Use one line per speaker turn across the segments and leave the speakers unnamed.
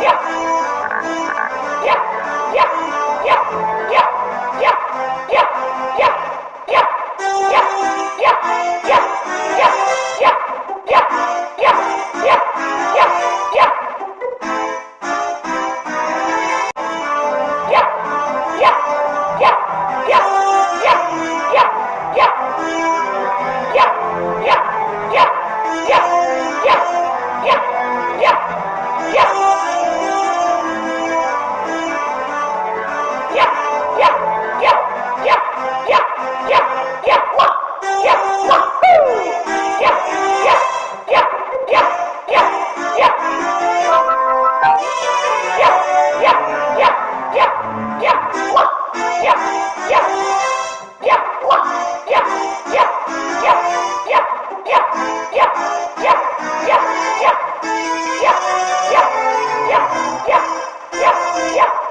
Yeah. Yeah. Yeah!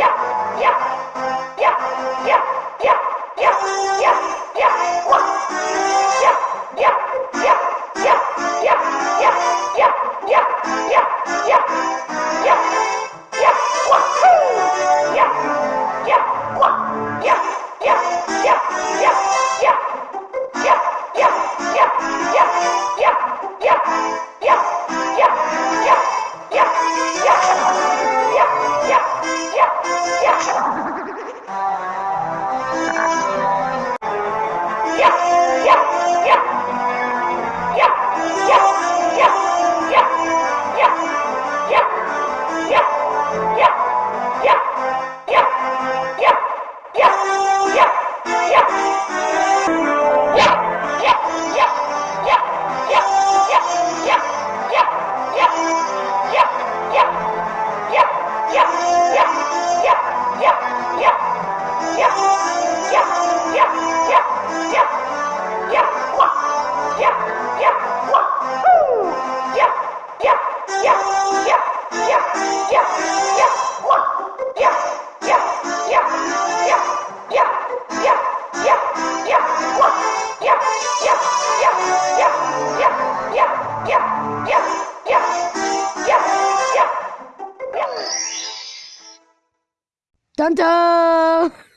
Yeah. Yeah. じゃんじー